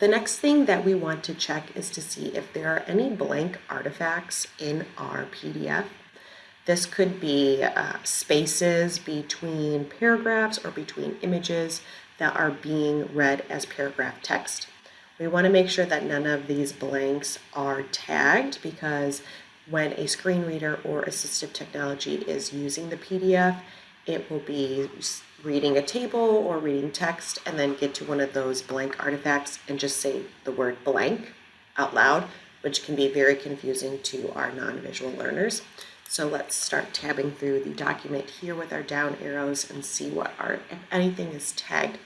The next thing that we want to check is to see if there are any blank artifacts in our PDF. This could be uh, spaces between paragraphs or between images that are being read as paragraph text. We want to make sure that none of these blanks are tagged because when a screen reader or assistive technology is using the PDF, it will be reading a table or reading text and then get to one of those blank artifacts and just say the word blank out loud, which can be very confusing to our non-visual learners. So let's start tabbing through the document here with our down arrows and see what our, if anything is tagged.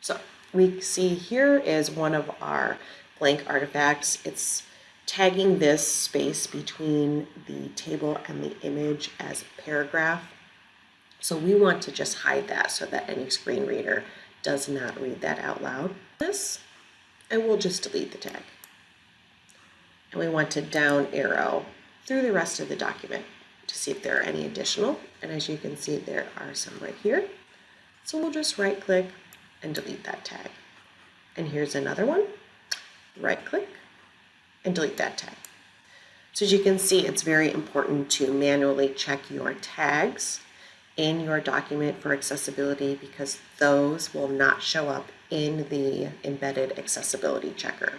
So we see here is one of our blank artifacts. It's tagging this space between the table and the image as paragraph. So we want to just hide that so that any screen reader does not read that out loud. This, and we'll just delete the tag. And we want to down arrow through the rest of the document to see if there are any additional. And as you can see, there are some right here. So we'll just right click and delete that tag. And here's another one. Right click and delete that tag. So as you can see, it's very important to manually check your tags in your document for accessibility because those will not show up in the embedded accessibility checker.